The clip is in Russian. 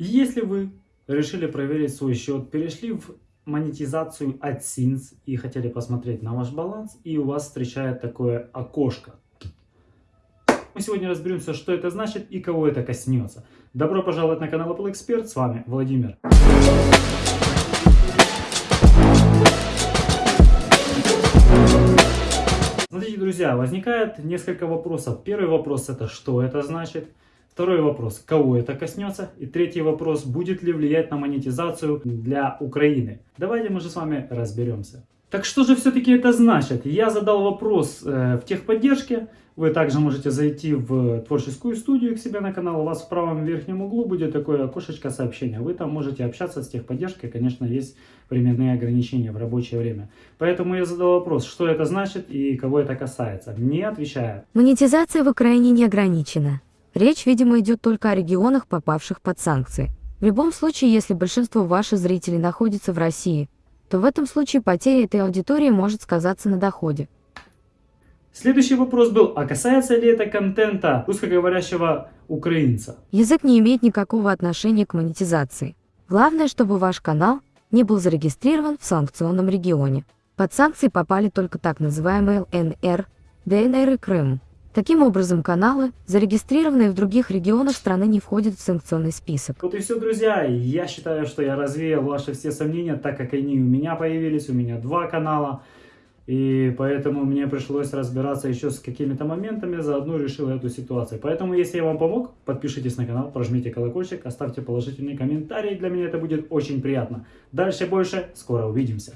Если вы решили проверить свой счет, перешли в монетизацию AdSense и хотели посмотреть на ваш баланс, и у вас встречает такое окошко. Мы сегодня разберемся, что это значит и кого это коснется. Добро пожаловать на канал Apple Expert, с вами Владимир. Смотрите, друзья, возникает несколько вопросов. Первый вопрос это что это значит? Второй вопрос, кого это коснется? И третий вопрос, будет ли влиять на монетизацию для Украины? Давайте мы же с вами разберемся. Так что же все-таки это значит? Я задал вопрос э, в техподдержке. Вы также можете зайти в творческую студию к себе на канал. У вас в правом верхнем углу будет такое окошечко сообщения. Вы там можете общаться с техподдержкой. Конечно, есть временные ограничения в рабочее время. Поэтому я задал вопрос, что это значит и кого это касается. Мне отвечают. Монетизация в Украине не ограничена. Речь, видимо, идет только о регионах, попавших под санкции. В любом случае, если большинство ваших зрителей находится в России, то в этом случае потеря этой аудитории может сказаться на доходе. Следующий вопрос был, а касается ли это контента русскоговорящего украинца? Язык не имеет никакого отношения к монетизации. Главное, чтобы ваш канал не был зарегистрирован в санкционном регионе. Под санкции попали только так называемые ЛНР, ДНР и Крым. Таким образом, каналы, зарегистрированные в других регионах страны, не входят в санкционный список. Вот и все, друзья. Я считаю, что я развеял ваши все сомнения, так как они у меня появились. У меня два канала. И поэтому мне пришлось разбираться еще с какими-то моментами, заодно решил эту ситуацию. Поэтому, если я вам помог, подпишитесь на канал, прожмите колокольчик, оставьте положительный комментарий, для меня это будет очень приятно. Дальше больше, скоро увидимся.